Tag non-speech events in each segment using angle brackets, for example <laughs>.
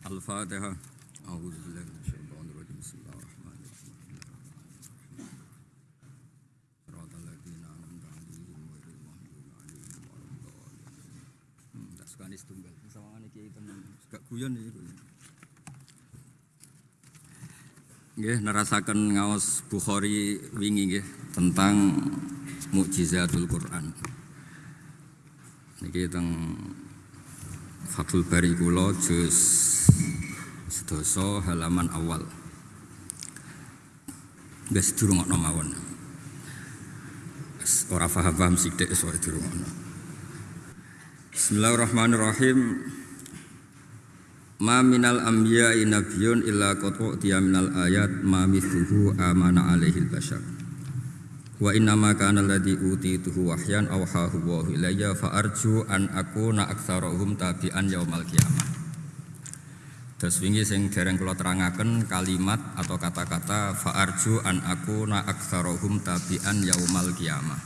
Al-Fatihah. A'udzu. Hmm, tak sukani setunggal. Sawangane kiai tenan. Gak guyon iki. Nggih, nerasaken ngaos Bukhari wingi nggih tentang mukjizatul Quran. Niki teng Fathul Bari kula juz sedasa halaman awal. Wis durungokno mawon. Ora paham-paham sithik wis durungokno. Bismillahirrahmanirrahim. Ma minal anbiya'i nabiyyun illa qad u'tiya minal ayat ma mithluhu amana alaihil bashar. Wa inna ma kana alladhi utituhu wahyan awhahu wa ilayya fa arju an akuna aktsarahum tabi'an yaumal qiyamah. Terus wingi sing dereng kula terangaken kalimat atau kata-kata fa arju an akuna aktsarahum tabi'an yaumal qiyamah.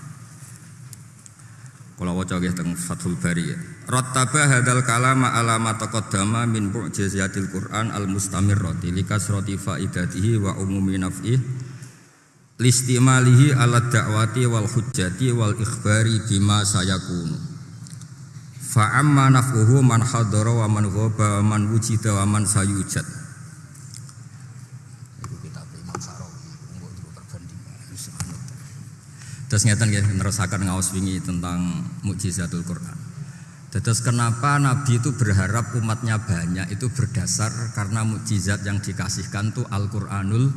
Kula waca nggih teng Fathul Bari. Rattaba hadzal kalama ala ma taqaddama min mu'jizatil Qur'an al-mustamirrati likasrati faidatihi wa umumi naf'ih listimalihi ala da'wati wal hujjati wal ikhbari bima sayakunu fa amma naf'uhu man hadara wa man ghaba wa man wujida wa man sayujad Terus ngeten nggih nerusaken ngaos wingi tentang mukjizatul Quran. Terus kenapa Nabi itu berharap umatnya banyak itu berdasar karena mukjizat yang dikasihkan tuh Al-Qur'anul.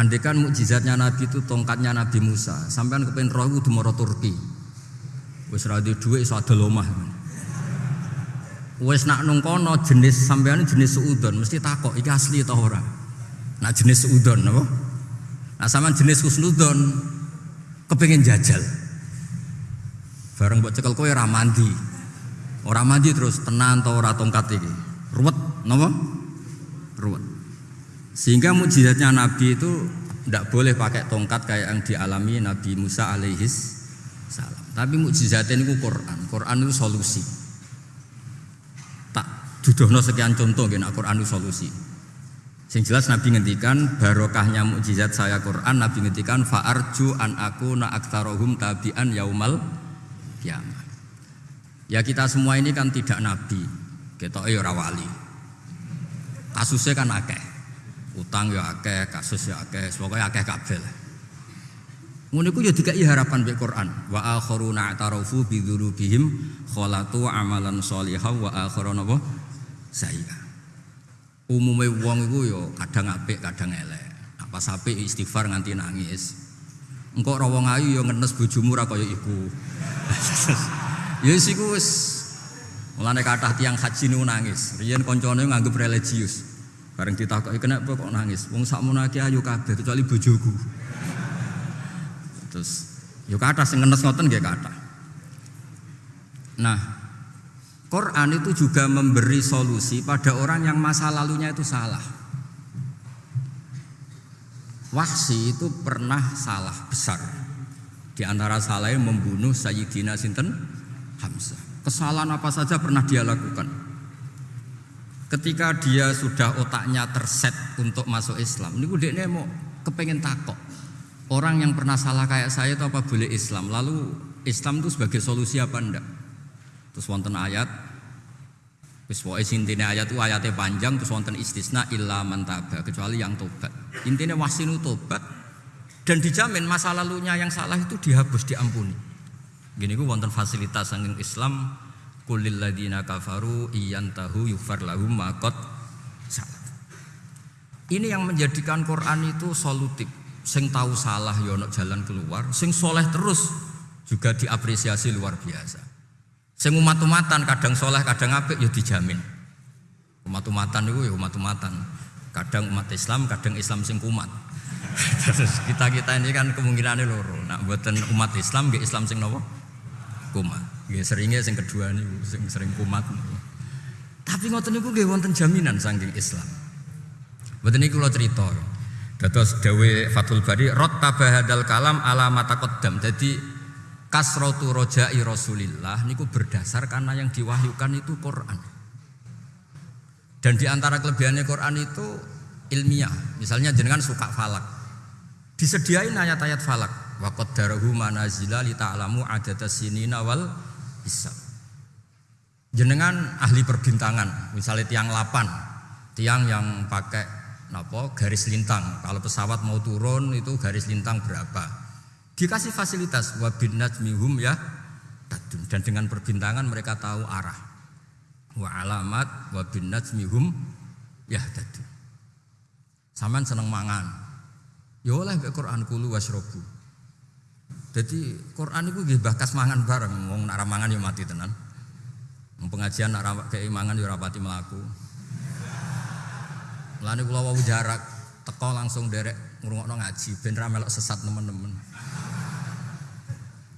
Andekan mukjizatnya Nabi itu tongkatnya Nabi Musa, sampean kepen roh kudu mara Turki. Wis ra duwe dhuwit iso adol omah. Nak nung kono jenis sampean jenis seudon mesti takok iki asli ta ora. Nak jenis seudon napa? Nah sampean jenis husnudon kepengin jajal. Bareng buat cekel kowe ora mandi. Ora mandi terus tenan ta ora tongkat iki. Ruwet napa? Ruwet. Sehingga mujizatnya Nabi itu tidak boleh pakai tongkat kayak yang dialami Nabi Musa alaihis salam. Tapi mujizatnya ini Quran. Quran itu solusi. Tak dudohno sekian contoh gini Quran itu solusi. Sing jelas Nabi ngendikan barokahnya mukjizat saya Quran Nabi ngendikan fa'arju an aku na aktarohum tabi'an yaumal kiamat. Ya kita semua ini kan tidak nabi. Kita ora wali. Kasusnya kan akeh utang ya akeh, kasus ya akeh, pokoknya akeh kabel. Ngono iku ya dikai harapan Quran. Wa akharuna atarafu bi dzunubihim khalatu amalan sholihan wa akharuna apa? Sayya. Umume wong iku ya kadang apik, kadang elek. Apa apik istighfar nganti nangis. Engkau ora wong ayu ya ngenes bojomu ra kaya iku. <laughs> ya wis iku wis kathah tiang haji niku nangis. Riyen kancane nganggep religius. Bareng ditakoki kenapa kok nangis? Wong sakmono iki ayu kabeh kecuali bojoku. Terus yo kathah sing ngenes ngoten nggih kathah. Nah, Quran itu juga memberi solusi pada orang yang masa lalunya itu salah. Wahsi itu pernah salah besar. Di antara salahnya membunuh Sayyidina Sinten Hamzah. Kesalahan apa saja pernah dia lakukan. Ketika dia sudah otaknya terset untuk masuk Islam, ini dia mau kepengen takok. Orang yang pernah salah kayak saya itu apa boleh Islam? Lalu Islam itu sebagai solusi apa enggak? Terus wonten ayat Wis pokoke intine ayat itu ayatnya panjang terus wonten istisna illa man taba kecuali yang tobat. Intine wasinu tobat dan dijamin masa lalunya yang salah itu dihapus diampuni. Gini ku wonten fasilitas saking Islam kulil ladina kafaru iyantahu yufar lahum makot. Ini yang menjadikan Quran itu solutif. Sing tahu salah ya ono jalan keluar, sing soleh terus juga diapresiasi luar biasa. Sing umat-umatan kadang soleh kadang apik ya dijamin. Umat-umatan itu ya umat-umatan. Kadang umat Islam, kadang Islam sing kumat. <laughs> Terus kita kita ini kan kemungkinannya loro. Nak buatan umat Islam, gak Islam sing nopo kumat. Gak seringnya sing kedua nih, sing sering kumat. Tapi ngoten niku nggih wonten jaminan saking Islam. Mboten niku kula cerita. Dados dawe Fathul Bari rattaba hadal kalam ala mataqaddam. Jadi kasratu rojai Rasulillah niku berdasar karena yang diwahyukan itu Quran. Dan di antara kelebihannya Quran itu ilmiah. Misalnya jenengan suka falak. Disediain ayat-ayat falak. Wa qaddarahu manazila li ta'lamu adada sinina wal hisab. Jenengan ahli perbintangan, misalnya tiang 8, tiang yang pakai napa garis lintang. Kalau pesawat mau turun itu garis lintang berapa? Dikasih fasilitas wa bin najmihum ya dan dengan perbintangan mereka tahu arah wa alamat wa bin najmihum yahtadu. Saman seneng mangan. Ya oleh Quran kulu wasrobu. Jadi Quran itu nggih bakas mangan bareng, wong nak mangan ya mati tenan. Pengajian nak kayak mangan ya rapati melaku. Lani kula wau jarak teko langsung derek ngrungokno ngaji ben ra sesat teman-teman.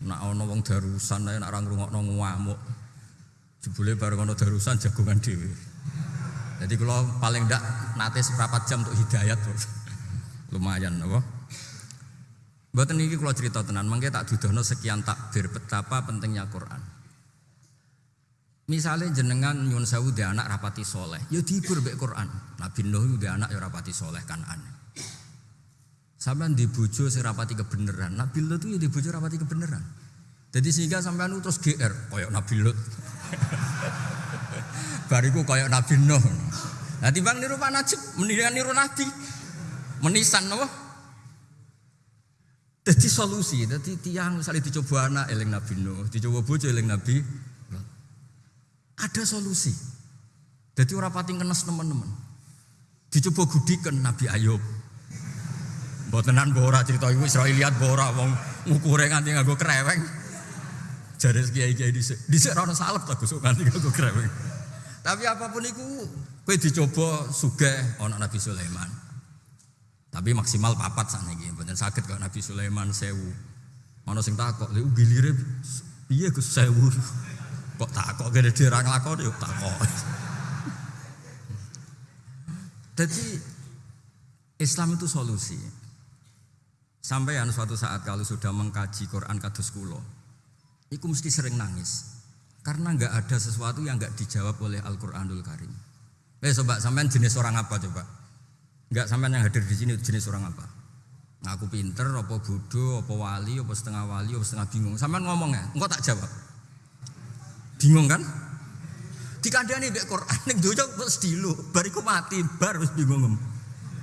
Nak ana wong darusan nak ora ngrungokno ngamuk. Jebule bareng ana darusan jagongan dhewe. Jadi kalau paling ndak nate seberapa jam untuk hidayat lumayan apa? Mboten niki kalau cerita tenan, mangke tak dudono sekian takbir betapa pentingnya Quran. Misalnya jenengan nyun sewu de anak rapati soleh, ya dihibur mbek Quran. Nabi Nuh de anak ya rapati soleh kan aneh. Sampean di bojo rapati kebenaran. Nabi Lut itu ya di rapati kebenaran. Jadi sehingga sampean terus GR koyok Nabi Lut. <laughs> Bariku koyok Nabi Nuh. Nah timbang niru Pak Najib, mendingan niru Nabi. Menisan apa? Jadi solusi, jadi tiang misalnya dicoba anak eling Nabi Nuh, dicoba bojo eling Nabi ada solusi. Jadi orang pati kenes teman-teman. Dicoba gudikan Nabi Ayub. Botenan bora cerita ibu Israeliat bora wong ngukure nganti nganggo kreweng. Jare kiai-kiai dhisik. Dhisik ora salep tak gusuk nganti kreweng. Tapi apa pun itu kowe dicoba sugih ana Nabi Sulaiman. Tapi maksimal papat sakniki, mboten saged kok Nabi Sulaiman sewu. Ana sing takok, "Lha gilire piye Gus sewu?" <laughs> Kok takok gede dhewe ora nglakoni yo takok. <laughs> Jadi Islam itu solusi. Sampai yang suatu saat kalau sudah mengkaji Quran kados kulo, itu mesti sering nangis. Karena nggak ada sesuatu yang nggak dijawab oleh Al-Quranul Karim. Eh coba sampean jenis orang apa coba? Nggak sampean yang hadir di sini jenis orang apa? Ngaku pinter, apa bodoh, apa wali, apa setengah wali, apa setengah bingung. Sampean ngomong ya, engkau tak jawab. Bingung kan? Dikandani mbek Quran ning donya wis dilu, bariku mati, bar wis bingung.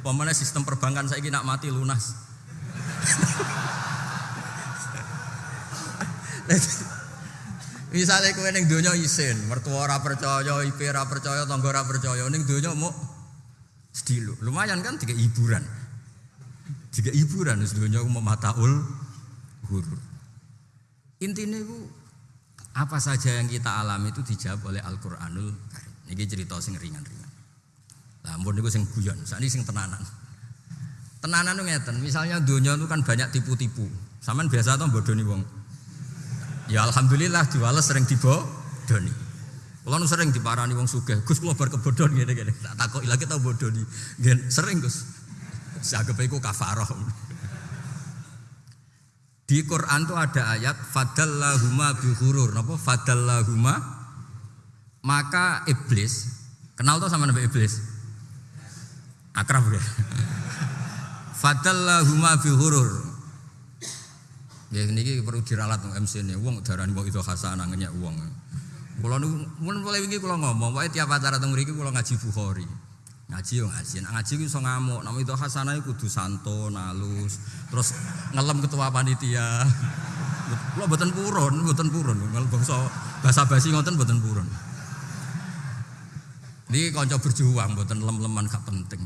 Pemane sistem perbankan saya nak mati lunas. <laughs> Misalnya kue ning donya isin, mertua ora percaya, IP ora percaya, tangga ora percaya, ning donya mau sedilu. Lumayan kan tiga hiburan. Tiga hiburan donya mau mataul huruf. Intinya itu apa saja yang kita alami itu dijawab oleh Al-Qur'anul Karim. Ini cerita sing ringan-ringan. Lah ampun niku sing guyon, sakniki sing tenanan. Tenanan itu ngeten, misalnya dunia itu kan banyak tipu-tipu. Saman biasa tuh bodoni wong. Ya alhamdulillah diwales sering dibodoni. Kalau sering diparani wong sugih, Gus kula bar kebodon ngene-ngene. Tak takoki lagi tau bodoni. Ngen sering Gus. Sagep iku kafarah. Di Quran tuh ada ayat fadallahuma bihurur, napa? Fadallahuma. Maka iblis kenal tuh sama nabi iblis? Akrab ya. Fadallahuma bihurur. Ya ini perlu diralat MC ini uang darah wong itu hasanah ngenyak uang kalau nu mulai ini kalau ngomong wae tiap acara teng mriki kalau ngaji Bukhari. Ngaji yo ngaji nah, ngaji ku iso ngamuk nama itu hasanah kudu santo nalus terus ngelem ketua panitia. Kula mboten purun mboten purun kalau bangsa bahasa basi ngoten mboten purun. Ini kanca berjuang mboten lem-leman gak penting.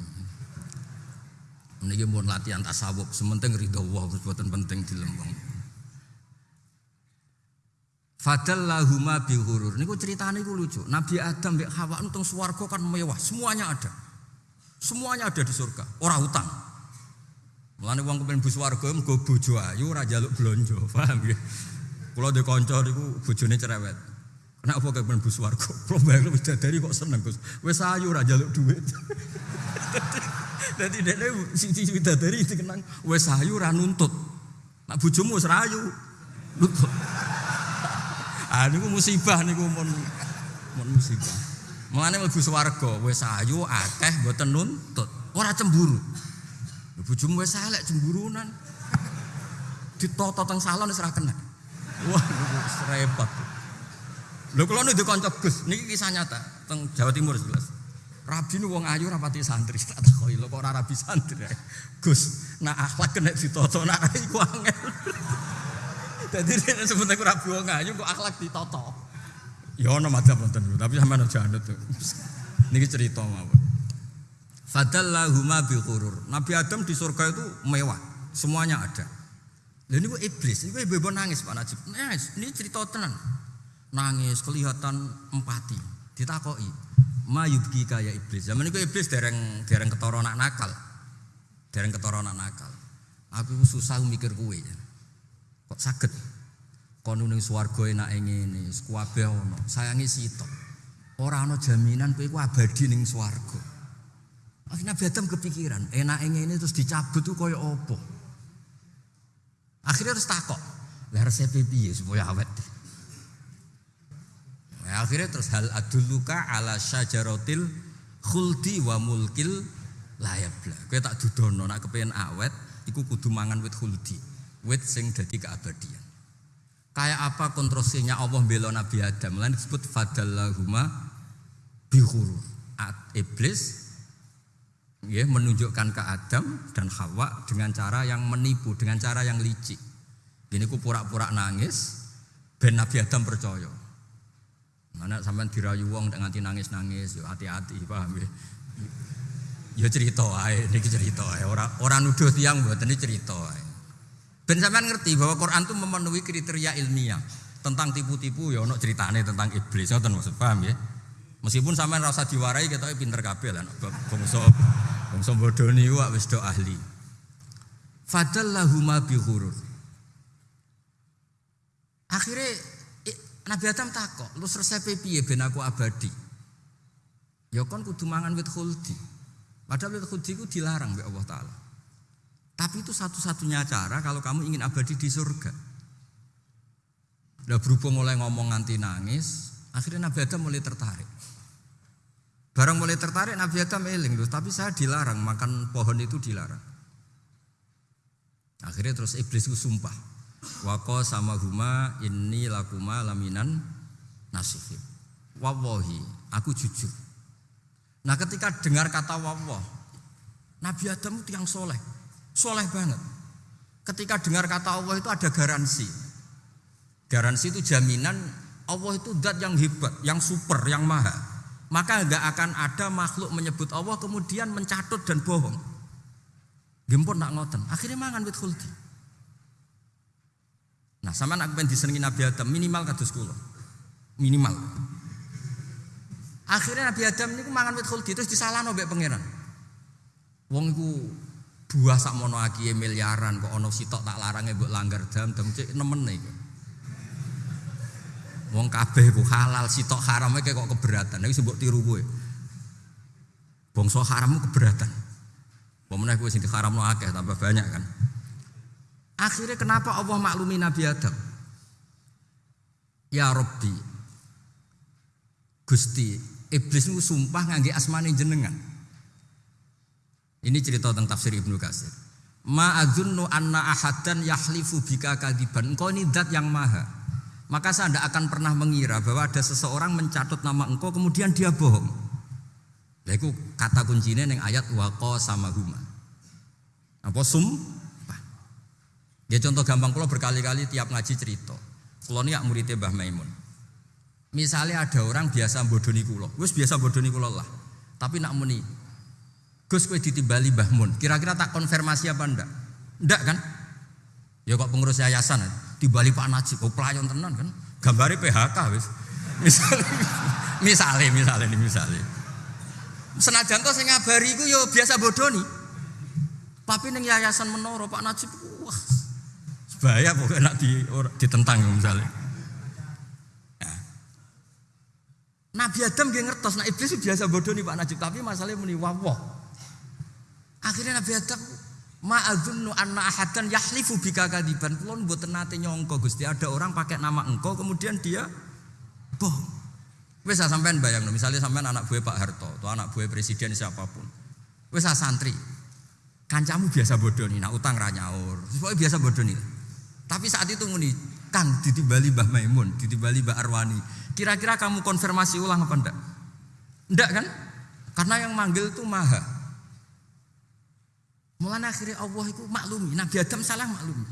Niki mau latihan tasawuf, sementing ridho Allah, mboten penting dilembang. Fadallahuma bihurur. Niku ceritanya niku lucu. Nabi Adam mbek Hawa nang swarga kan mewah, semuanya ada. Semuanya ada di surga, ora utang. Mulane wong kepen bu swarga mergo bojo ayu ora njaluk blonjo, <laughs> paham ya? Kula de kanca niku bojone cerewet. Kenapa kepen bu swarga? <laughs> Kula bayar bidadari kok seneng, Gus. Wis ayu ora njaluk duit. <laughs> Dadi dene siji bidadari dikenang wis ayu ora nuntut. Nak bojomu wis rayu. Nuntut. Ah niku musibah niku mun mun musibah. Mulane mlebu swarga wis ayu akeh mboten nuntut, ora cemburu. Bojomu wis elek cemburunan. Ditoto teng salon wis ora kena. Wah, wis repot. Lho kula nu kanca Gus, niki kisah nyata teng Jawa Timur jelas. Rabi nu wong ayu rapati santri, <laughs> tak takoki lho kok ora rabi santri. Gus, nak akhlak kena ditoto nak <laughs> iku angel. Nek sebut aku rabi wong ayu kok akhlak ditoto. Ya ono madzhab wonten, tapi sampean aja anut. Niki cerita mawon. Fadallahuma bi ghurur. Nabi Adam di surga itu mewah, semuanya ada. Lah niku iblis, niku ibu nangis Pak Najib. Nangis, ini cerita tenan. Nangis kelihatan empati. Ditakoki, "Ma yubki kaya iblis?" Zaman niku iblis dereng dereng ketara nakal. Dereng ketara nakal. Aku susah mikir kuwe. Kok saged kono ning swarga enake ngene, kabeh ana. Sayangi sitok. Ora ana jaminan kowe iku abadi ning swarga. Akhirnya Adam kepikiran, enake ngene terus dicabut tuh kaya apa? Akhirnya terus takok, lah resep piye supaya awet? Nah, akhirnya terus hal aduluka ala syajaratil khuldi wa mulkil layabla. Kowe tak dudono nak kepengen awet iku kudu mangan wit khuldi, wit sing dadi keabadian. Kayak apa kontroversinya Allah bela Nabi Adam? Lain disebut fadallahuma bihuru. Iblis ya, menunjukkan ke Adam dan Hawa dengan cara yang menipu, dengan cara yang licik. Ini ku pura-pura nangis, ben Nabi Adam percaya. Mana sampai dirayu wong dengan nangis-nangis, yo hati-hati, paham ya? Ya cerita ini cerita. Orang orang nuduh tiang buat ini cerita ae. Ben sampean ngerti bahwa Quran itu memenuhi kriteria ilmiah tentang tipu-tipu ya ono ceritane tentang iblis ngoten maksud paham ya. Meskipun sampean rasa diwarai kita pinter kabeh lah bangsa bangsa bodoh niku wis do ahli. Fadallahuma bi ghurur. Akhirnya Nabi Adam takok, lu resep piye ben aku abadi? Ya kon kudu mangan wit khuldi. Padahal wit khuldi ku dilarang oleh Allah taala. Tapi itu satu-satunya cara kalau kamu ingin abadi di surga. Udah berhubung mulai ngomong nganti nangis, akhirnya Nabi Adam mulai tertarik. Barang mulai tertarik Nabi Adam eling tapi saya dilarang makan pohon itu dilarang. Akhirnya terus iblis itu sumpah. Wako sama huma ini lakuma laminan nasifin. Wawahi, aku jujur. Nah ketika dengar kata wawah, Nabi Adam itu yang soleh. Soleh banget. Ketika dengar kata Allah itu ada garansi. Garansi itu jaminan Allah itu zat yang hebat, yang super, yang maha. Maka nggak akan ada makhluk menyebut Allah kemudian mencatut dan bohong. Gempur nak ngoten. Akhirnya mangan wit khuldi. Nah, sama nak ben disenengi Nabi Adam minimal kados kula. Minimal. Akhirnya Nabi Adam ini mangan wit khuldi terus disalahno mbek pangeran. Wong iku buah sak mono aki miliaran kok ono sitok tak larangnya mbok langgar jam jam cek nemen iki. Wong kabeh ku halal sitok kayak kok keberatan. Iki mbok tiru kowe. Bangsa harammu keberatan. Pemenang kowe sing diharamno akeh tambah banyak kan. Akhirnya kenapa Allah maklumi Nabi Adam? Ya Rabbi. Gusti, iblis itu sumpah ngangge asmane jenengan. Ini cerita tentang tafsir Ibnu Katsir. Ma'adzunnu anna ahadan yahlifu bika kadiban. Engkau ini dat yang maha. Maka saya tidak akan pernah mengira bahwa ada seseorang mencatut nama engkau kemudian dia bohong. Itu kata kuncinya yang ayat wako sama huma. Apa sum? Ya contoh gampang kalau berkali-kali tiap ngaji cerita. Kalau ini muridnya Mbah Maimun. Misalnya ada orang biasa bodoni kulo, wes biasa bodoni kulo lah. Tapi nak muni Gus kowe ditimbali Mbah Mun. Kira-kira tak konfirmasi apa ndak? Ndak kan? Ya kok pengurus yayasan timbali Pak Najib, oh pelayan tenan kan? Gambari PHK wis. Misalnya, <laughs> misalnya, misalnya misalnya. Senajan to sing ngabari iku ya biasa bodoni. Tapi ning yayasan menoro Pak Najib wah bahaya pokoknya nak di, ditentang misalnya. Ya. Nabi Adam dia ngertos, nah iblis biasa bodoh nih Pak Najib, tapi masalahnya muni wawah. Akhirnya Nabi Adam Ma'adzunnu anna ahadan yahlifu bika kadiban Kulon buat nate Gusti Ada orang pakai nama engkau Kemudian dia bohong Wes sampean bayang, misalnya sampean anak buah Pak Harto atau anak buah presiden siapa pun. Wes santri, kancamu biasa bodoh nih, nak utang ranyaur, pokoknya biasa bodoh nih. Tapi saat itu muni, Kang ditibali Mbah Maimun, ditibali Mbah Arwani. Kira-kira kamu konfirmasi ulang apa ndak? Ndak kan? Karena yang manggil itu maha. Mulanya akhirnya Allah itu maklumi, Nabi Adam salah maklumi.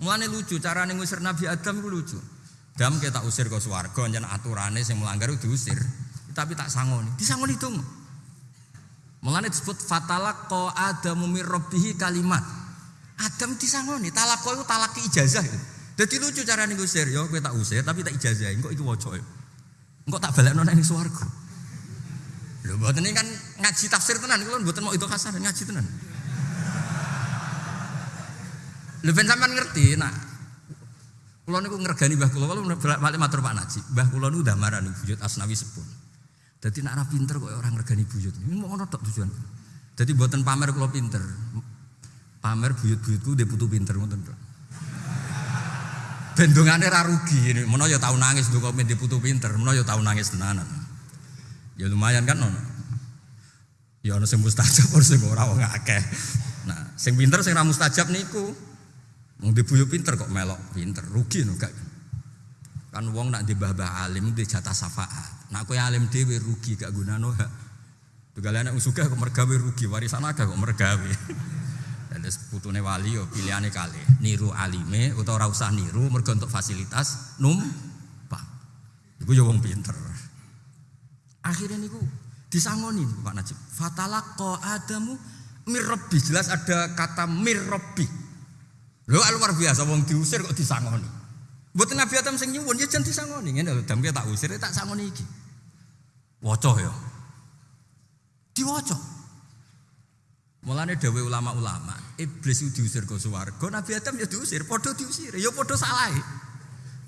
Mulanya lucu, cara ngusir Nabi Adam itu lucu. Dam kita usir ke swarga jan aturane sing melanggar diusir. Tapi tak sangoni. Disangoni dong. Mulane disebut fatalak ko adamu mir kalimat. Adam disangoni, talak itu talak ijazah. Jadi lucu cara nih usir, yo gue tak usir tapi tak ijazah. Engkau itu wocok yo. Engkau tak balik nona ini swarga. Lho buat ini kan ngaji tafsir tenan, kalau buatan mau itu kasar ngaji tenan. Lho ben sampean ngerti, nah Kulo niku ngergani Mbah kula, kulo balik matur Pak Najib. Mbah kula niku nih buyut Asnawi sepun. Jadi nak pinter kok orang ngergani buyut. Ini mau ngono tok tujuan. Jadi buatan pamer kulo pinter. Pamer buyut-buyutku dia butuh pinter ngoten tok. Bendungane ra rugi ini. Menawa ya tau nangis lho kok dia butuh pinter, menawa ya tau nangis tenanan. Ya lumayan kan ono. Ya ono sing mustajab <laughs> ora sing ora. Nah, sing pinter sing ra mustajab niku Wong dibuyu pinter kok melok pinter, rugi no gak. Kan wong nak di bah alim di jatah syafaat. Nak kowe alim dhewe rugi gak gunane hak. Tugale anak usuga kok mergawe rugi, warisan agak kok mergawe. <laughs> Dan putune wali yo pilihane kali niru alime utawa ora usah niru mergo untuk fasilitas numpang. Iku yo wong pinter. Akhirnya niku disangoni Pak Najib. Fatalaqa Adamu mirrobi jelas ada kata mirrobi Lho luar biasa wong diusir kok disangoni. Mboten Nabi Adam sing nyuwun ya jan disangoni. Ngene lho, dam tak usir tak sangoni iki. Waca ya. Diwaca. Mulane dawuh ulama-ulama, iblis itu diusir ke swarga, Nabi Adam ya diusir, padha diusir, ya padha salah.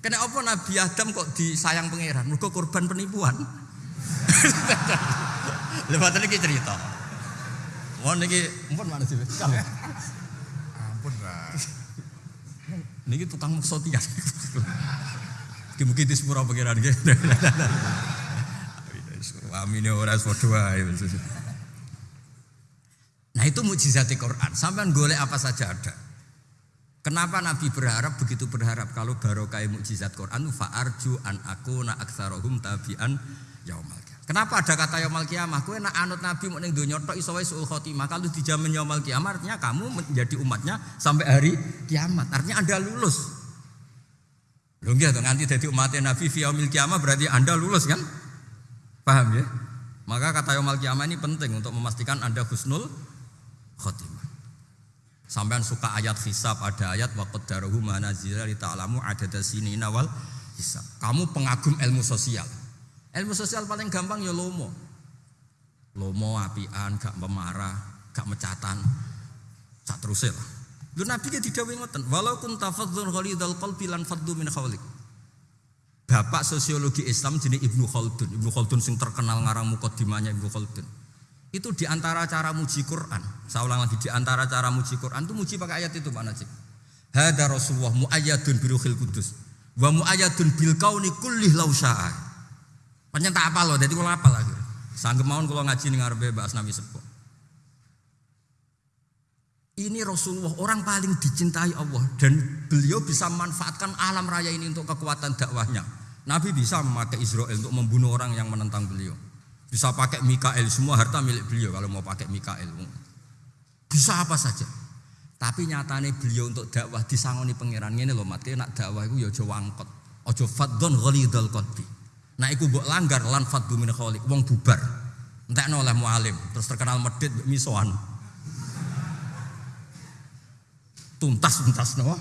Kena apa Nabi Adam kok disayang pangeran? Mergo korban penipuan. <laughs> Lewat iki cerita. Wong niki, ampun mana sih? Ampun, Pak. Niki tukang sotian. Mungkin di sepura pengiran gitu. Amin ya orang padha Nah itu mujizat Quran. Sampai golek apa saja ada. Kenapa Nabi berharap begitu berharap kalau barokah mujizat Quran fa'arju an aku na aksarohum tabian yaumal Kenapa ada kata yaumal kiamah? Kue nak anut Nabi mau neng dunia tok iso suul khotimah. Kalau dijamin yaumal kiamah artinya kamu menjadi umatnya sampai hari kiamat. Artinya Anda lulus. Lho nggih nanti jadi umatnya Nabi fi yaumil kiamah berarti Anda lulus kan? Paham ya? Maka kata yaumal kiamah ini penting untuk memastikan Anda husnul khotimah. Sampai suka ayat hisab ada ayat waqad daruhu manazila li ta'lamu adada sinina wal hisab. Kamu pengagum ilmu sosial. Ilmu sosial paling gampang ya lomo. Lomo apian, gak pemarah, gak mecatan. Sak terusé lah. Lu Nabi ki didhawuhi ngoten, walau kun tafadzun ghalidul qalbi lan faddu min khawlik. Bapak sosiologi Islam jenis Ibnu Khaldun. Ibnu Khaldun sing terkenal ngarang mukadimahnya Ibnu Khaldun. Itu di antara cara muji Quran. Saya ulang lagi di antara cara muji Quran itu muji pakai ayat itu Pak Najib. Hada Rasulullah muayyadun biruhil kudus. Wa muayyadun bil kauni kullih law Pancen apa loh, jadi kalau apa lagi. Sanggup mau kalau ngaji nih ngarepe Mbak Asnawi Sepo. Ini Rasulullah orang paling dicintai Allah dan beliau bisa manfaatkan alam raya ini untuk kekuatan dakwahnya. Nabi bisa memakai Israel untuk membunuh orang yang menentang beliau. Bisa pakai Mikael, semua harta milik beliau kalau mau pakai Mikael. Bisa apa saja. Tapi nyatanya beliau untuk dakwah disangoni pangeran ini loh mati nak dakwah itu ya ojo wangkot. Ojo fadon ghalidul qalbi. Nah iku mbok langgar lan faddu min wong bubar. Entekno oleh mualim terus terkenal medit misoan. Tuntas-tuntas no.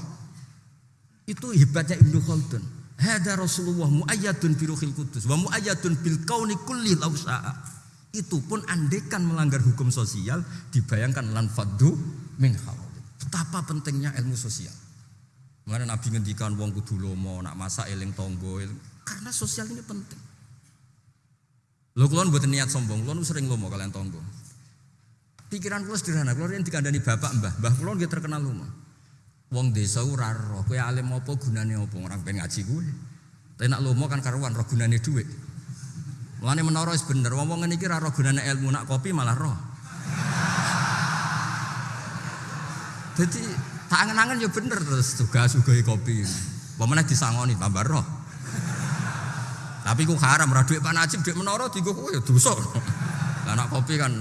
Itu hebatnya Ibnu Khaldun. Hada Rasulullah muayyadun bi ruhil kudus wa muayyadun bil kauni kulli lausa'a. Itu pun andekan melanggar hukum sosial dibayangkan lan faddu min khaliq. Betapa pentingnya ilmu sosial. Mengenai Nabi ngendikan wong kudu lomo, nak masa eling tonggo, karena sosial ini penting. Lo kulon buat niat sombong, kulon sering lomo kalian tonggo. Pikiran kulon sederhana, kulon yang dikandani bapak mbah, mbah kulon dia terkenal lomo. Wong desa ora roh, kowe alim apa gunane apa orang pengen ngaji gue. Tapi nak lomo kan karuan roh gunane duit. Mulane menara wis bener, wong ngene iki ora roh gunane ilmu nak kopi malah roh. Jadi tak angen-angen ya bener terus juga sugoi kopi. Pemene disangoni tambah roh. Tapi ku haram ora dhuwit Pak Najib dhuwit menara dienggo kowe ya dosa. Lah nak kopi kan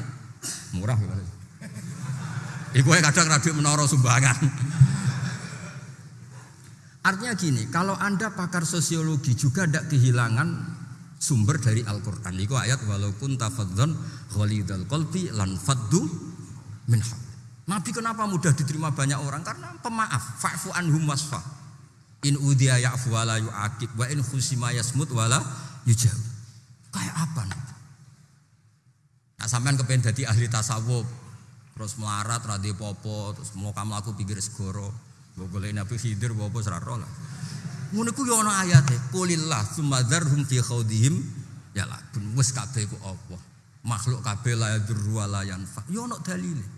murah gimana? Iku kadang ora dhuwit menara sumbangan. Artinya gini, kalau Anda pakar sosiologi juga tidak kehilangan sumber dari Al-Quran. Itu ayat walaupun tafadzon ghalidul qalbi lan faddu min Nabi kenapa mudah diterima banyak orang? Karena pemaaf, fa'fu anhum wasfa. In udiya ya'fu wala yu'akib wa in khusima yasmut wala yujab. Kayak apa nih? Nah sampean kepengen jadi ahli tasawuf, terus melarat, radhi popo, terus mau kamu aku pikir segoro, boleh nabi hidir, bopo seraro lah. Ngono ku yo ana ayate, qulillah hum fi khawdihim ya lah, wis kabeh ku apa? Makhluk kabeh la yadurru wa yanfa. Yo ana dalile.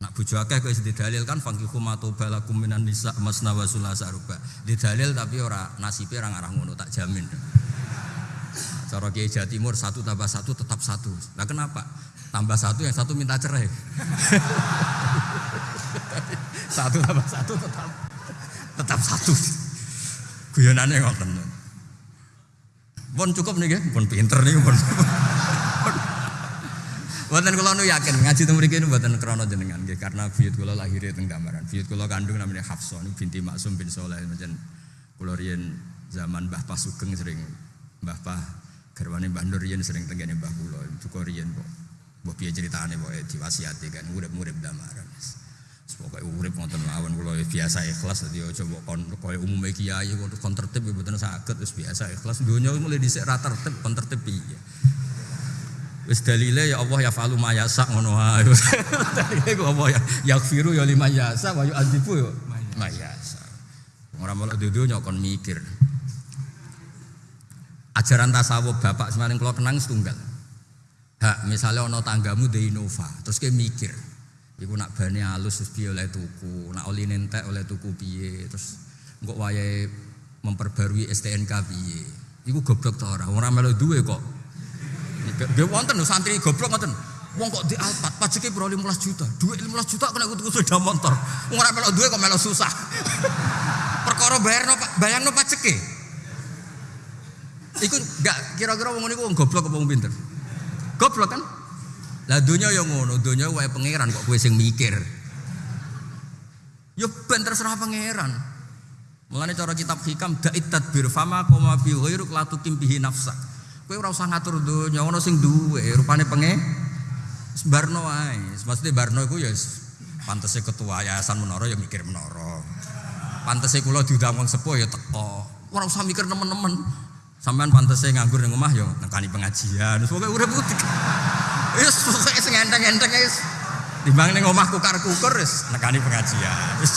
Nak bojo akeh kok dalil kan fangkihu matobalakum minan nisa masna wa sulasa ruba. dalil tapi ora nasibe ora ngarah ngono tak jamin. Cara Kiai Jawa Timur satu tambah satu tetap satu. Nah kenapa? Tambah satu yang satu minta cerai. <laughs> satu tambah satu tetap tetap satu. Guyonane ngoten. Pun cukup nih, pun pinter nih, pun. Buatan kalau nu yakin ngaji temu mriki buatan krono jenengan nggih karena buyut kula lahir teng gambaran. Buyut kula kandung namanya Hafsah binti Maksum bin Soleh macam riyen zaman Mbah Pasugeng sering Mbah Pah garwane Mbah Nur riyen sering tenggene Mbah kula duka riyen kok. Mbah piye critane kok diwasiati kan urip-urip damaran. Pokoke urip wonten mawon kula biasa ikhlas dadi aja mbok kon koyo umume kiai kon tertib mboten saged wis biasa ikhlas donya mulai dhisik ra tertib kon tertib. Wis dalile ya Allah ya falu mayasa ngono <laughs> wae. Dalile ku apa ya yakfiru ya lima yasa wa yu'adzibu ya mayasa. Ora melok dudu nyok kon mikir. Ajaran tasawuf bapak semaling kalau kenang setunggal. Hak misalnya ono tanggamu di Innova, terus kayak mikir. Iku nak bane halus terus piye oleh tuku, nak oli nentek oleh tuku piye, terus kok wayahe memperbarui STNK piye. Iku goblok ta ora? Ora melu duwe kok Nggih wonten lho santri goblok ngoten. Wong kok di Alphard pajake pro 15 juta. Duit 15 juta kena tuku sepeda motor. Wong ora melok duwe kok melok susah. Perkara bayarno bayangno pajake. Iku enggak kira-kira wong niku wong goblok apa wong pinter? Goblok kan? Lah dunia yang ngono, dunia wae pangeran kok kowe sing mikir. Yo ben terserah pangeran. Mulane cara kitab hikam da'it tadbir fama koma bi ghairuk la tukim bihi nafsak. Kowe ora usah ngatur donya, ono sing duwe, rupane penge Barno ae. Maksudnya Barno iku ya pantese ketua yayasan menara ya mikir menara. Pantese kula diundang wong sepuh ya teko. Ora usah mikir nemen-nemen. Sampean pantese nganggur ning omah ya nekani pengajian. Wis pokoke urip putih. Wis pokoke sing enteng-enteng wis. Timbang ning omah kukar-kukur wis nekani pengajian. Wis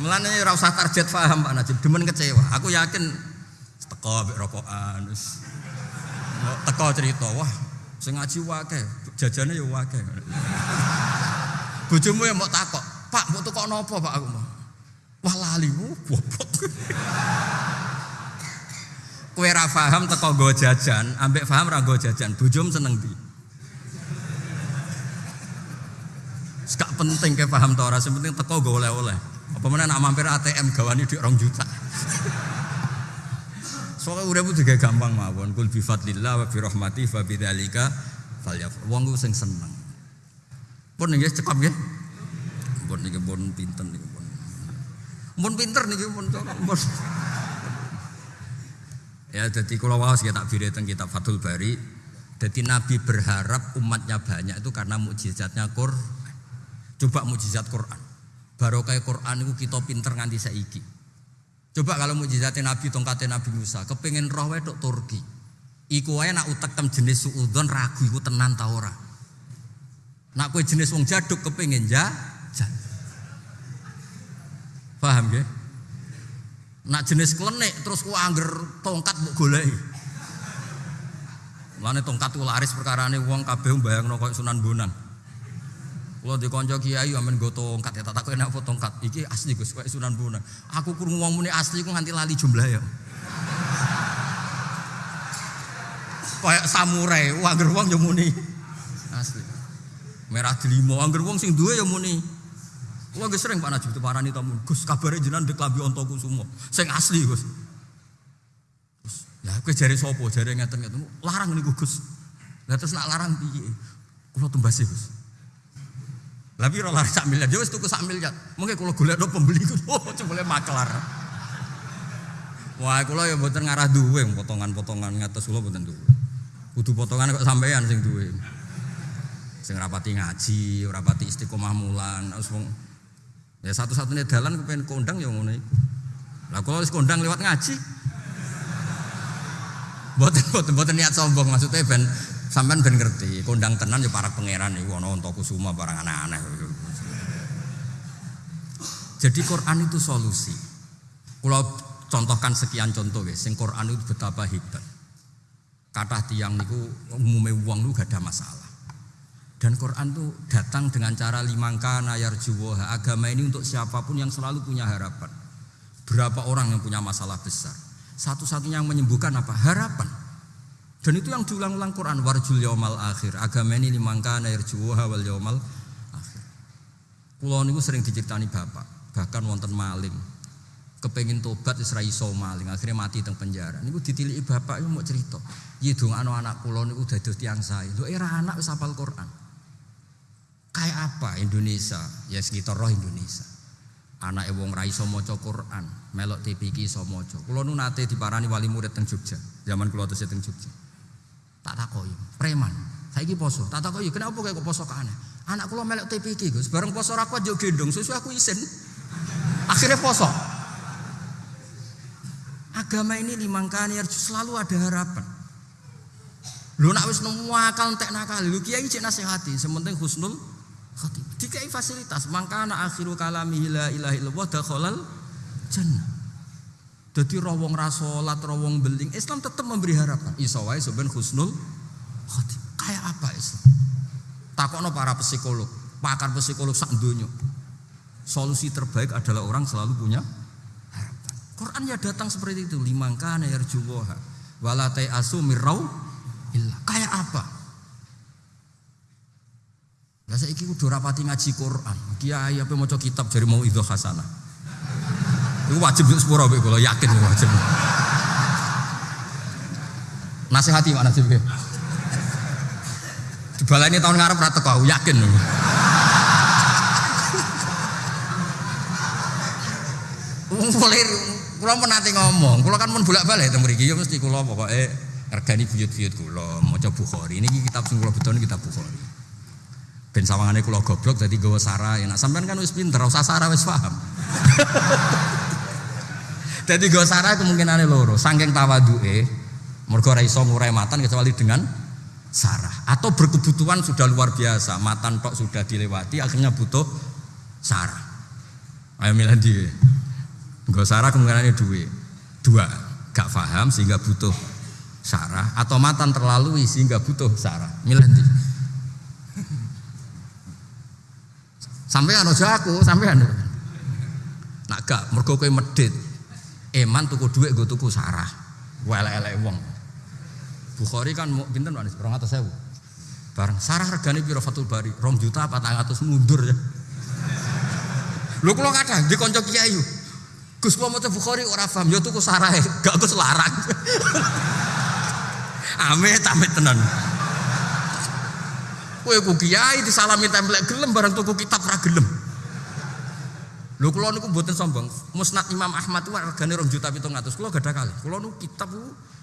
Mulane ora usah target paham Pak Najib, demen kecewa. Aku yakin teko ambek rokokan wis. Teko cerita wah sing ngaji wae jajane ya wae bojomu ya mau takok Pak mau tukok nopo Pak? Aku mau wah lali goblok kowe ra paham teko go jajan ambek paham ra go jajan bojom seneng di Gak penting ke paham to ora, penting teko go oleh-oleh. Apa mana nak mampir ATM gawani di orang juta. Soalnya urip juga gampang mawon. Kul bi fadlillah wa bi rahmati fa bidzalika falyafrah. Wong sing seneng. Pun nggih cekap nggih. Pun niki pun pinter niki pun. Pun pinter niki pun pun. Ya jadi kalau wawas kita tak tentang kitab Fathul Bari. Jadi Nabi berharap umatnya banyak itu karena mukjizatnya Quran. Coba mukjizat Quran. Baru kayak Quran itu kita pinter nganti saiki. Coba kalau mujizatnya Nabi tongkatnya Nabi Musa, kepengen roh wedok Turki. Iku wae nak utekem jenis suudon ragu iku tenan ta ora. Nak kowe jenis wong jaduk kepengen ja, ja. Paham ya? Nak jenis klenik terus ku angger tongkat mbok goleki. Mulane tongkat ku laris perkarane wong kabeh mbayangno koyo Sunan Bonang. Kalau di konco kiai amen gue tongkat ya tak takut enak tongkat. Iki asli gus kayak Sunan Bonang. Aku kurung uang muni asli aku nganti lali jumlah ya. Kayak samurai, wah angger wong yo muni. Asli. Merah delimo angger wong sing duwe yo muni. Kula ge sering Pak Najib parani tamu. Gus kabare jenengan ndek lambi onto kusumo. Sing asli, Gus. Gus, lah kowe jare sapa? Jare ngeten-ngeten. Larang niku Gus. Lah terus nak larang piye? Kula tumbasi, Gus. Lah piro larang sak miliar? Ya wis tuku sak miliar. Mengke kula golekno pembeli ku. <laughs> Oh, jebule maklar. Wah, kula ya mboten ngarah duwe potongan-potongan ngatos kula mboten duwe. Kudu potongan kok sampean sing duwe. Sing rapati ngaji, rapati istiqomah mulan, terus wong Ya satu-satunya dalan kepengen kondang ya ngono iku. Lah kalau wis kondang lewat ngaji. Boten boten boten niat sombong maksudnya ben sampean ben ngerti, kondang tenan ya para pangeran iku ana untuk kusuma barang aneh-aneh. Jadi Quran itu solusi. Kalau contohkan sekian contoh guys, sing Quran itu betapa hebat. Kata tiang niku umumnya uang itu gak ada masalah. Dan Quran itu datang dengan cara limangka nayar juwoha. Agama ini untuk siapa pun yang selalu punya harapan. Berapa orang yang punya masalah besar? Satu-satunya yang menyembuhkan apa? Harapan. Dan itu yang diulang-ulang Quran. Warjul yaumal akhir. Agama ini limangka nayar juwoha wal yaumal akhir. Pulau ini sering diceritani bapak. Bahkan wonten maling. Kepengin tobat Isra iso maling. Akhirnya mati teng penjara. Ini ditiliki bapak itu mau cerita. Iya dong anak pulau ini udah tiang saya. Lu era anak wis hafal Quran. Kayak apa Indonesia? Ya sekitar roh Indonesia. Anak wong rai iso maca Quran, melok TPK iso maca. Kula nu nate diparani wali murid teng Jogja. Zaman kula tesih teng Jogja. Tak takoki, preman. Saiki poso. Tak takoki, kenapa kok poso aneh? Anak kula melok TPK, Gus. Bareng poso ra kuat yo gendong, susu aku isin. Akhirnya poso. Agama ini limangkani selalu ada harapan. Lu nak wis nemu akal entek nakal, lu kiai cek nasihati, sementing husnul khatib. Dikai fasilitas, mangkana akhiru kalami la ilaha illallah dakhalal jannah. Dadi rawong rasolat, rawong beling, Islam tetap memberi harapan. Iso wae sampean husnul. Kayak apa Islam? Takokno para psikolog, pakar psikolog sak donya. Solusi terbaik adalah orang selalu punya harapan. Quran ya datang seperti itu, limangkana yarjuwaha wala asu mirau illa. Kayak apa? Lah saiki kudu rapati ngaji Quran. Kiai apa maca kitab jari mau itu hasanah. Itu wajib sepuro kowe kula yakin wajib. Nasihati mana sih kowe? Dibalani tahun ngarep ra teko yakin. Kula pun nanti ngomong, kula kan mun bolak-balik teng mriki ya mesti kula pokoke regani buyut-buyut kula maca Bukhari. Ini kitab sing kula beton kitab Bukhari. Ben sawangane kula goblok dadi gawa sarah. Nah sampean kan wis pinter, usah sarah wis paham. <laughs> Dadi gawa sarah kemungkinane loro, saking tawaduke mergo ora iso ngurai matan kecuali dengan sarah atau berkebutuhan sudah luar biasa, matan tok sudah dilewati akhirnya butuh sarah. Ayo milih di. Gawa sarah kemungkinannya dua. Dua, gak paham sehingga butuh sarah atau matan terlalu sehingga butuh sarah. Milih di. Sampean aja aku, sampean. Nak gak mergo kowe medit. Eman tuku dhuwit nggo tuku sarah. Welek-elek wong. Bukhari kan mau pinten Pak? 200.000. Bareng sarah regane piro Fatul Bari? 2 juta 400 mundur ya. Lho kula kadang di kanca kiai Gus kula maca Bukhari ora paham ya tuku sarah gak terus larang. <laughs> amit amit tenan. Kowe ku kiai disalami templek gelem barang tuku kitab ra gelem. Lho kula niku mboten sombong. Musnad Imam Ahmad itu regane 2 juta 700. Kula gadah kali. Kula niku kitab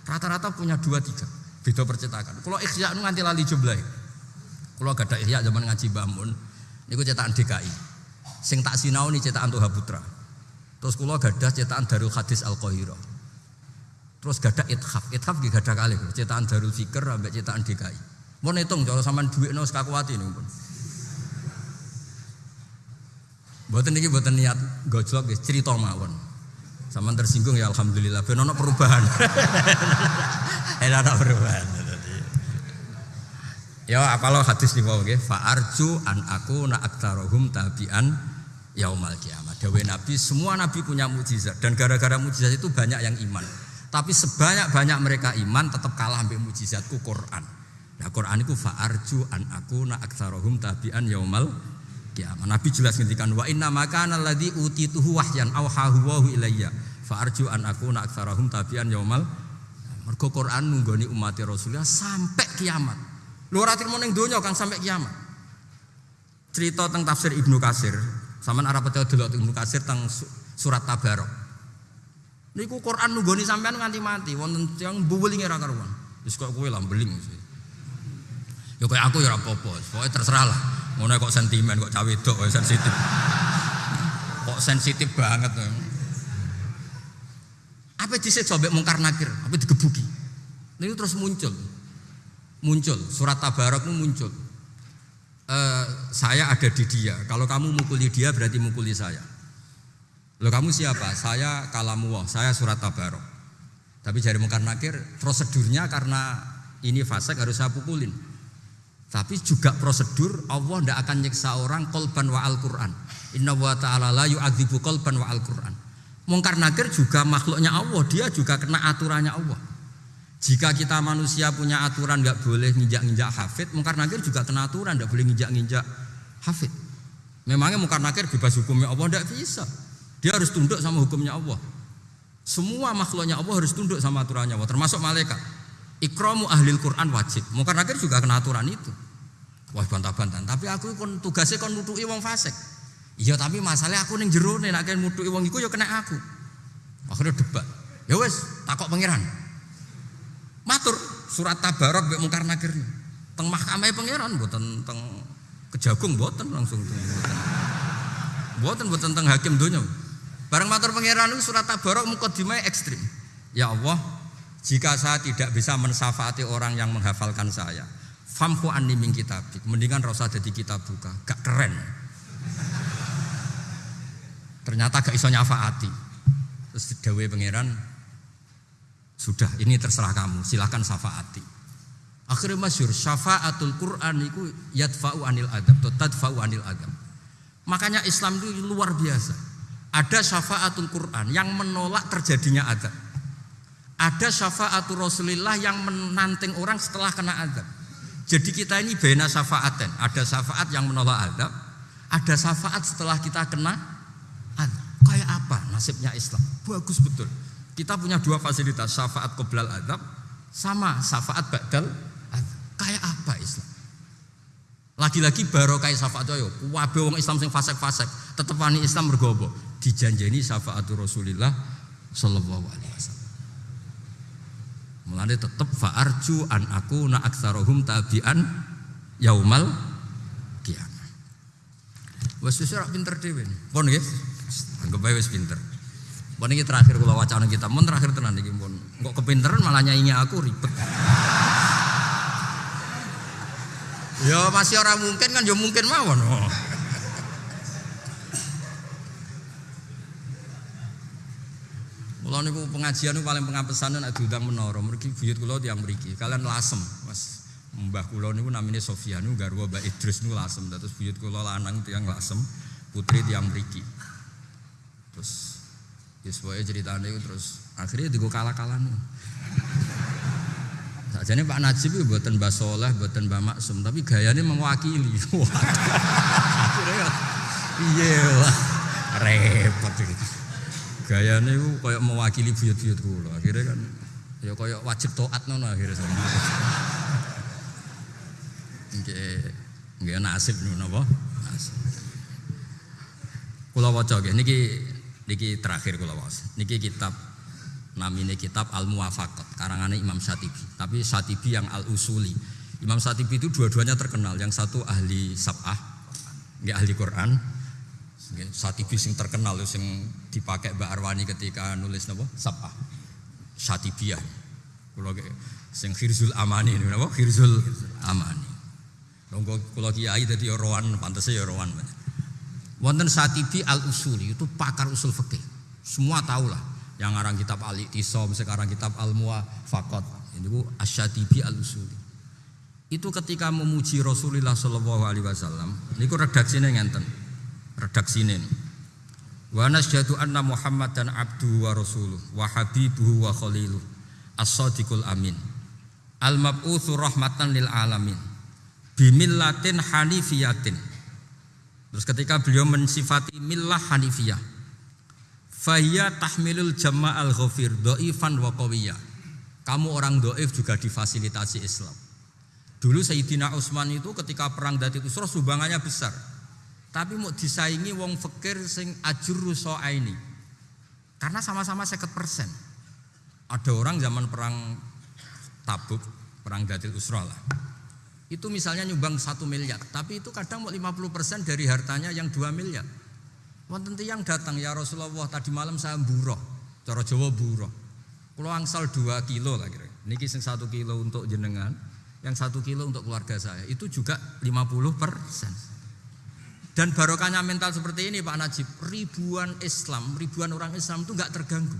rata-rata punya 2 3. Beda percetakan. Kula ikhya nu nganti lali jumlah. Kula gadah ikhya zaman ngaji Mbah Mun. Niku cetakan DKI. Sing tak sinau nih cetakan Tuha Putra. Terus kula gadah cetakan Darul Hadis Al Qahirah. Terus gadah Ithaf. Ithaf nggih gadah kali. Cetakan Darul Fikr ambek cetakan DKI. Mau hitung kalau sampean duit nus kakuati nih pun. Buatan ini buatan niat gojlok ya cerita mawon. Sama tersinggung ya alhamdulillah. Ben perubahan. <laughs> Ada perubahan. Ya apalah hadis nih oke. Fa arju an aku na aktarohum tabian yaumal kiamat. Dawe Nabi semua Nabi punya mujizat dan gara-gara mujizat itu banyak yang iman. Tapi sebanyak-banyak mereka iman tetap kalah ambil mujizatku Quran. Nah Quran itu fa'arju an aku na aksarohum tabi'an yaumal kiamat. Nabi jelas ngendikan wa inna makana alladzi utituhu wahyan awhahu wa ilayya fa'arju an aku na aksarohum tabi'an yaumal Mergo Quran nunggoni umat Rasulullah sampai kiamat. Lu ora trimo ning donya Kang sampai kiamat. Cerita tentang tafsir Ibnu Kasir, sampean arep percaya delok Ibnu Kasir tentang surat Tabarok. Niku Quran nunggoni sampean nganti mati, wonten yang buwelinge ora karuan. Wis kok kowe lah beling. Ya kayak aku ya ora apa-apa, pokoke terserah lah. Ngono kok sentimen kok cawe wedok kok sensitif. Kok sensitif banget. Apa disiksa mbek mungkar nakir, apa digebuki. Ini terus muncul. Muncul, surat Tabarak itu muncul. Uh, saya ada di dia. Kalau kamu mukuli dia berarti mukuli saya. Lo kamu siapa? Saya kalamuwah, saya surat Tabarok. Tapi jari mungkar nakir prosedurnya karena ini fasek harus saya pukulin. Tapi juga prosedur Allah tidak akan nyiksa orang kolban wa Al-Quran. Inna wa ta'ala la yu'adzibu kolban wa Al-Quran. Mungkar nakir juga makhluknya Allah, dia juga kena aturannya Allah. Jika kita manusia punya aturan nggak boleh nginjak-nginjak hafid, mungkar nakir juga kena aturan nggak boleh nginjak-nginjak hafid. Memangnya mungkar nakir bebas hukumnya Allah tidak bisa. Dia harus tunduk sama hukumnya Allah. Semua makhluknya Allah harus tunduk sama aturannya Allah, termasuk malaikat. Ikromu ahli Quran wajib. Mungkar nakir juga kena aturan itu. Wah bantah-bantahan. Tapi aku kon tugasnya kon nutuki wong fasik. Iya tapi masalahnya aku ning jero nek nek nutuki wong iku ya kena aku. Akhirnya debat. Ya wes takok pangeran. Matur surat tabarok mbek mungkar nakir. Teng mahkamah pangeran mboten teng kejagung mboten langsung. Mboten mboten teng hakim donya. Bareng matur pangeran itu surat tabarok mukadimah ekstrim. Ya Allah, jika saya tidak bisa mensafaati orang yang menghafalkan saya, famhu anni min kitabik. Mendingan rasa jadi kitab buka, gak keren. Ternyata gak iso nyafaati. Terus dawe pangeran, sudah ini terserah kamu, silahkan syafaati. Akhirnya masyur syafaatul Quran itu yadfa'u anil adab, atau tadfa'u anil adab. Makanya Islam itu luar biasa. Ada syafaatul Quran yang menolak terjadinya adab. Ada syafaatul Rasulullah yang menanting orang setelah kena adab. Jadi kita ini bena syafaaten. Ada syafaat yang menolak adab, ada syafaat setelah kita kena adab. Kayak apa nasibnya Islam? Bagus betul. Kita punya dua fasilitas, syafaat qoblal adab sama syafaat ba'dal adab. Kayak apa Islam? Lagi-lagi baru kayak syafaat yo, wabe wong Islam sing fasek-fasek, tetep wani Islam mergobo dijanjeni syafaatul Rasulillah sallallahu alaihi wasallam. Mulane tetep fa'arju an aku na aksarohum tabian yaumal kiamat. Wes wis ora pinter dhewe. Pun nggih. Anggap ae wis pinter. Pun iki terakhir kula wacana kita, mun terakhir tenan iki pun. Kok kepinteran malah nyaingi aku ribet. Ya masih orang mungkin kan ya mungkin mawon. Oh. Kula niku pengajian niku paling pengapesan nek diundang menara, mriki buyut kula tiyang mriki. Kalian lasem, Mas. Mbah kula niku namine Sofyan niku garwa Mbak Idris niku lasem. Terus buyut kula lanang tiyang lasem, putri tiyang mriki. Terus Yes, pokoknya ceritanya itu terus akhirnya digo kalah-kalah Sajane Pak Najib itu buatan Mbak Soleh, buatan Mbak Maksum, tapi gayanya mewakili. <laughs> Iya lah, repot gitu. Gayanya itu kayak mewakili buyut-buyut kula. Akhirnya kan ya kayak wajib taat nono akhirnya sama. Nggih, nggih nasib niku napa? Nasib. Kula waca nggih niki niki terakhir kula waca. Niki kitab namine kitab Al Muwafaqat karangannya Imam Satibi. Tapi Satibi yang Al Usuli. Imam Satibi itu dua-duanya terkenal. Yang satu ahli sab'ah, nggak ahli Quran. Satibi sing terkenal sing dipakai Mbak Arwani ketika nulis napa? Sab'ah. Satibiyah. Kula sing Khirzul Amani napa? Khirzul Amani. Nunggu kula kiai dadi rowan pantese ya rowan. Wonten Satibi Al Usuli itu pakar usul fikih. Semua tahu lah yang ngarang kitab Al Iqtisam, sekarang kitab Al Muwafaqat. Ini bu Asyatibi Al Usuli. Itu ketika memuji Rasulullah Shallallahu Alaihi Wasallam, ini redaksinya ngenten, redaksinya. Wa nasyhadu anna Muhammadan abdu wa rasuluh wa habibuhu wa khaliluh as-sadiqul amin. Al-mab'utsu rahmatan lil alamin. Bimillatin hanifiyatin. Terus ketika beliau mensifati millah hanifiyah. Fahiyya tahmilul jama'al ghafir do'ifan wa qawiyah. Kamu orang do'if juga difasilitasi Islam. Dulu Sayyidina Utsman itu ketika perang Dati Usra sumbangannya besar. Tapi mau disaingi wong fakir sing ajur ini. Karena sama-sama seket persen. Ada orang zaman perang Tabuk, perang Datil Usra lah. Itu misalnya nyumbang satu miliar, tapi itu kadang mau 50 persen dari hartanya yang dua miliar. Wonten yang datang ya Rasulullah tadi malam saya buroh, cara Jawa buroh. Kalau angsal dua kilo lah kira. Niki sing satu kilo untuk jenengan, yang satu kilo untuk keluarga saya. Itu juga 50 persen. Dan barokahnya mental seperti ini Pak Najib, ribuan Islam, ribuan orang Islam itu nggak terganggu.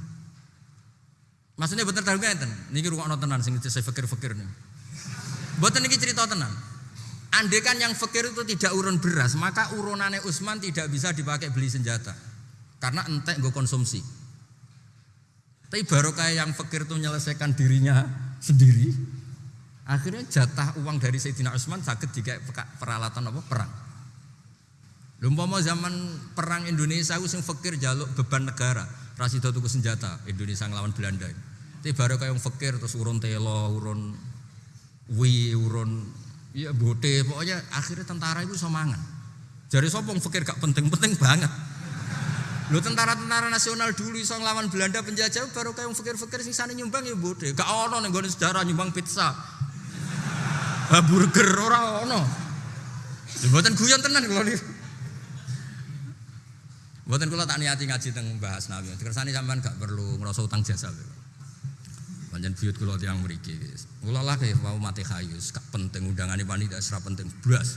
Maksudnya betul terganggu enten. Niki rungokno tenan sing saya fikir-fikir nih. Buatan niki cerita tenan. Andai yang fakir itu tidak urun beras, maka urunannya Usman tidak bisa dipakai beli senjata. Karena entek gue konsumsi. Tapi baru kayak yang fakir itu menyelesaikan dirinya sendiri. Akhirnya jatah uang dari Sayyidina Usman sakit jika peralatan apa perang. Lumpama zaman perang Indonesia aku sing fakir jaluk beban negara, rasido tuku senjata Indonesia ngelawan Belanda. Tapi baru kayak yang fakir terus urun telo, urun wi, urun iya bote, pokoknya akhirnya tentara itu semangat. Jadi sopong fakir gak penting-penting banget. Lu tentara-tentara nasional dulu iso nglawan Belanda penjajah baru kayak yang fakir-fakir sing sane nyumbang ya bote. Gak ono ning sejarah nyumbang pizza. Burger ora ono. Mboten guyon tenan kalau Buatan kula tak niati ngaji teng bahas nabi. Dikersani sampean gak perlu ngerasa utang jasa. Panjen buyut kula tiyang mriki. Kula lah kayak mau mati kayu, gak penting undangane panitia serap penting blas.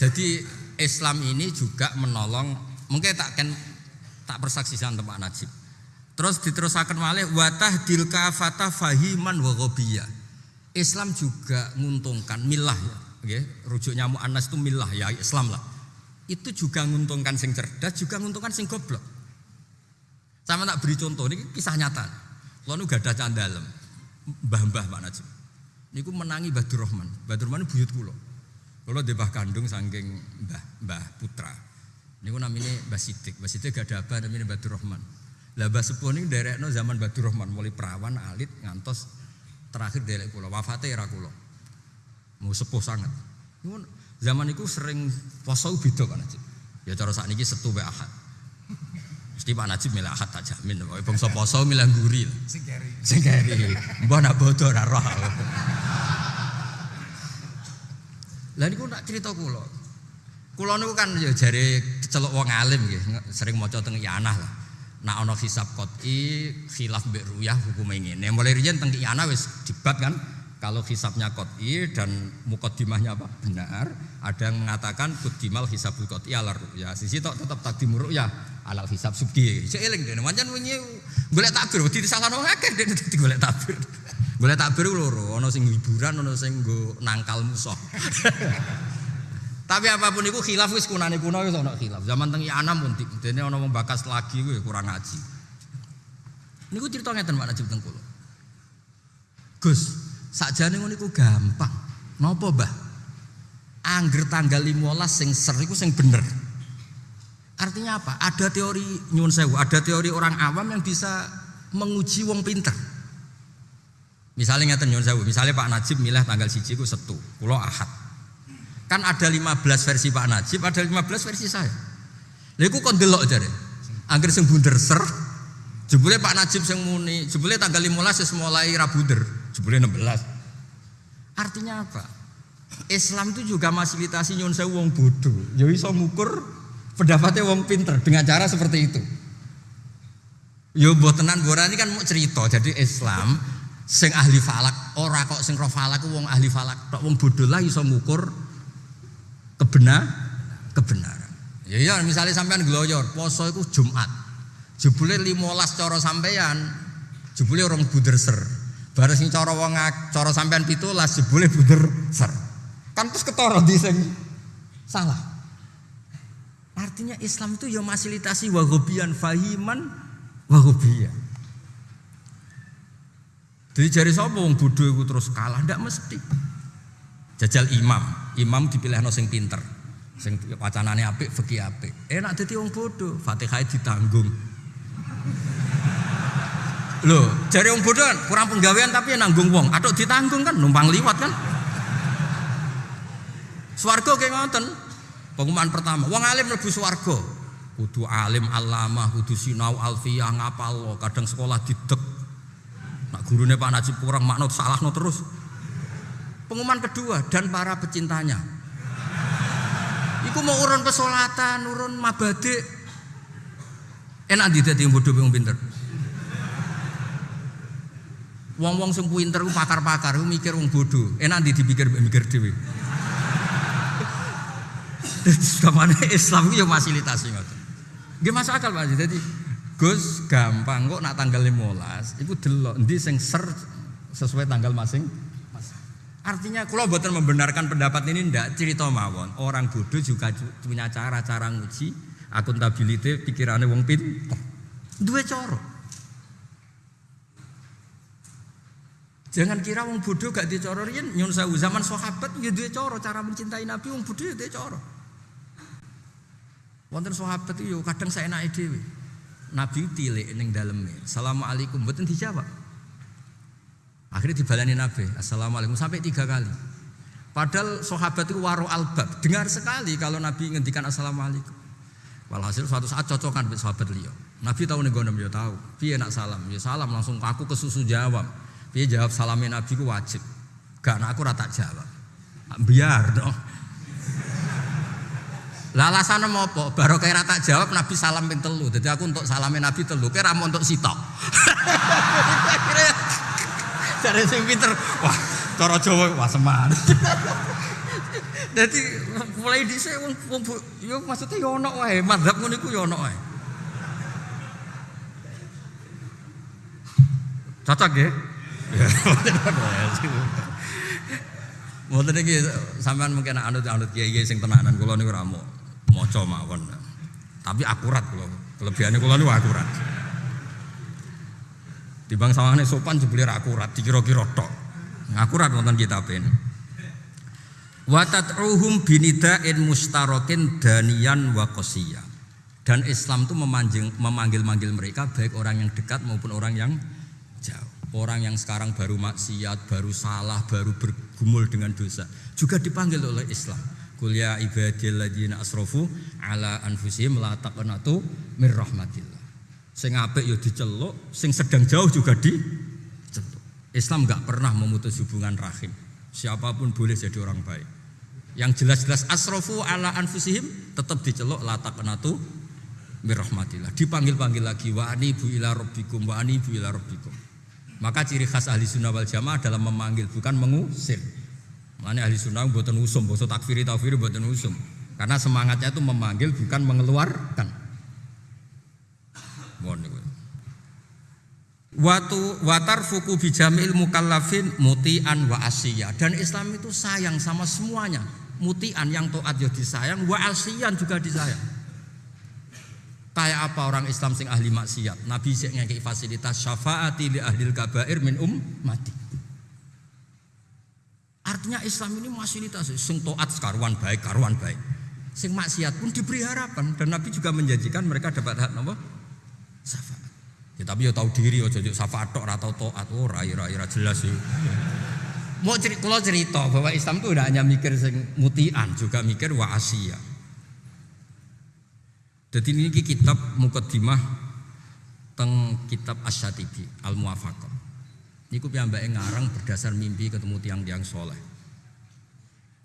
Jadi Islam ini juga menolong mungkin tak kan tak persaksikan tempat Najib. Terus diterusakan malih watah dilka fatah fahiman wa Islam juga menguntungkan milah ya okay, rujuknya mu'annas itu milah ya Islam lah. Itu juga menguntungkan sing cerdas, juga menguntungkan sing goblok. Sama tak beri contoh, ini kisah nyata. Kalau nu gak ada candalem, mbah-mbah Pak Najib. Niku menangi Badur Rahman. Badur Rahman buyut kulo. Kalau di bah kandung saking mbah mbah putra. Niku namanya Mbah Sidik. Mbah Sidik gak ada apa namanya Badur Rahman. Lah Mbah Sepuh ini no zaman Badur Rahman mulai perawan alit ngantos terakhir derek kulo. Wafatnya era kulo mau sepuh sangat. Zaman itu sering poso beda kan aja. Ya cara saat ini setu be ahad. Mesti Pak Najib milih ahad tak jamin. Pokoknya bangsa poso milih guri. Singkeri. Singkeri. Mbah nak bodoh roh. Lah niku tak cerita kula. Kula niku kan ya jare celuk wong alim nggih, sering maca teng Iyanah lah. Nak ana hisab qot'i khilaf mbek ruyah hukume ngene. Mulai riyen teng Iyanah wis debat kan, kalau hisapnya kot'i dan mukodimahnya apa? benar, ada yang mengatakan kudimal hisabul kot'i alar ya sisi tok tetap takdim ya alal hisab subki. Seiling dene wajan wingi golek takbir wedi disasano akeh dene dadi golek takbir. <laughs> Golek takbir loro, ana sing hiburan, ana sing nggo nangkal musuh. <laughs> Tapi apa pun itu khilaf wis kunane kuno wis ana khilaf. Zaman teng Anam pun dene ana wong bakas lagi kuwi kurang ngaji. Niku cerita ngeten Pak Najib teng Gus, Sakjane ngono iku gampang. Napa, Mbah? Angger tanggal 15 sing ser iku sing bener. Artinya apa? Ada teori nyuwun sewu, ada teori orang awam yang bisa menguji wong pinter. Misalnya ngeten nyuwun sewu, misalnya Pak Najib milih tanggal siji ku setu, kula ahad. Kan ada 15 versi Pak Najib, ada 15 versi saya. Lha iku kon delok jare. Angger sing bunder ser, jebule Pak Najib sing muni, jebule tanggal 15 wis mulai ra bunder. Jebule 16. Artinya apa? Islam itu juga fasilitasi nyun sewu wong bodoh. Ya iso ngukur pendapatnya wong pinter dengan cara seperti itu. Yo buat tenan ini kan mau cerita. Jadi Islam sing ahli falak ora kok sing roh falak wong ahli falak tok wong bodoh lah iso ngukur kebenar kebenaran. Ya ya misalnya sampean gloyor poso itu Jumat. Jebule 15 cara sampean jebule orang buder ser. Baru sing cara wong cara sampean 17 jebule bunder ser. Kan terus ketara di sing Salah. Artinya Islam itu ya fasilitasi wahobian fahiman wahobian. Jadi jari sapa wong bodoh iku terus kalah ndak mesti. Jajal imam, imam dipilih sing pinter. Sing wacanane apik, fikih apik. Enak dadi wong bodoh, Fatihah ditanggung. Loh, jari wong bodoh kan kurang penggawean tapi nanggung wong. Atau ditanggung kan numpang liwat kan. Swarga kayak ngoten. Pengumuman pertama, wong alim mlebu swarga. Kudu alim alamah, kudu sinau alfiyah ngapal kadang sekolah didek Nak gurunya Pak Najib kurang salah no terus. Pengumuman kedua dan para pecintanya. Iku mau urun pesolatan, urun mabade. Enak di dadi bodoh wong pinter. Wong-wong sing pinter pakar-pakar mikir wong bodoh. Enak di dipikir mikir dhewe. <laughs> Kamane Islam itu ya fasilitasi ngoten. Nggih masuk akal Pak. Jadi Gus gampang kok nak tanggal 15 itu delok endi sing ser sesuai tanggal masing Artinya kalau buatan membenarkan pendapat ini ndak cerita mawon. Orang bodoh juga punya cara-cara nguji akuntabilitas pikirannya wong pinter. Dua coro. Jangan kira wong bodoh gak dicoro riyen nyun sewu zaman sahabat ya dua coro cara mencintai Nabi wong bodoh ya dua coro. Wonten sahabat itu kadang saya naik dewi. Nabi tilik ning daleme. Assalamualaikum mboten dijawab. Akhirnya dibalani Nabi, Assalamualaikum sampai tiga kali. Padahal sahabat itu waro albab, dengar sekali kalau Nabi ngendikan Assalamualaikum. Walhasil suatu saat cocokan sahabat liya. Nabi tahu nih gonem ya tahu. Piye nak salam? Ya salam langsung aku ke susu jawab. Piye jawab salamnya Nabi ku wajib. Gak nak aku rata jawab. Biar dong. Lah alasane apa? Baru kayak rata jawab Nabi salam telu. Jadi aku untuk salamin Nabi telu, kira mau untuk sitok. <laughs> Cari sing pinter, wah cara Jawa wah seman. Jadi <laughs> mulai dhisik wong wong yo maksudnya yo wae, madzhab ngono iku yo wae. Cocok ya? Mboten iki sampean mungkin anut-anut kiai-kiai sing tenanan kula niku ora maca mawon. Tapi akurat kula. Kelebihane kula niku akurat. Timbang sawangane sopan jebule ra akurat, dikira-kira tok. Akurat wonten kitab ini. Wa tad'uhum binida'in mustarakin daniyan wa. Dan Islam itu memanggil-manggil mereka baik orang yang dekat maupun orang yang. Orang yang sekarang baru maksiat, baru salah, baru bergumul dengan dosa juga dipanggil oleh Islam. Qul ya ibadilladzina asrafu ala anfusihim la taqnatu mir rahmatillah. Sing apik ya diceluk, sing sedang jauh juga diceluk. Islam enggak pernah memutus hubungan rahim. Siapa pun boleh jadi orang baik. Yang jelas-jelas asrafu ala anfusihim tetap diceluk la taqnatu mir rahmatillah. Dipanggil-panggil lagi wa anibu ila rabbikum wa anibu ila rabbikum. Maka ciri khas ahli sunnah wal jamaah adalah memanggil bukan mengusir. Mana ahli sunnah buatan usum, bosok takfiri takfiri buatan usum. Karena semangatnya itu memanggil bukan mengeluarkan. Watu watar fuku bijamil mukallafin mutian wa asiyah dan Islam itu sayang sama semuanya. Mutian yang toat ya disayang, wa asiyan juga disayang. Kayak apa orang Islam sing ahli maksiat? Nabi sing ngekei fasilitas syafaati li ahli kabair min ummati. Artinya Islam ini fasilitas sing toat karuan baik, karuan baik. Sing maksiat pun diberi harapan dan Nabi juga menjanjikan mereka dapat hak apa? Syafaat. Ya, tapi ya tahu diri ya jadi syafaat tok atau toat oh rai rai rai jelas sih. Mau cerita, cerita bahwa Islam itu tidak hanya mikir sing mutian, juga mikir wa asia. Jadi ini kitab mukaddimah teng kitab Asyatibi Al Muwafaqah. Niku piyambake ngarang berdasar mimpi ketemu tiang-tiang soleh.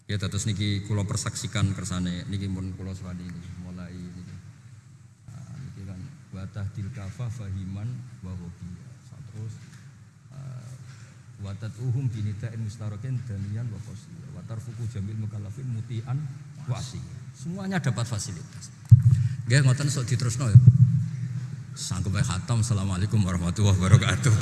Ya terus niki kulo persaksikan kersane niki pun kulo swadi ini mulai niki. Nah, niki kan watah tilkafa fahiman wa Terus uh, watat uhum binitain mustarakin danian wa qasiyah. Watar fuku jamil mukallafin mutian wasi. Semuanya dapat fasilitas. Gak ngoten sok diterusno ya. Sanggup khatam. Assalamualaikum warahmatullahi wabarakatuh.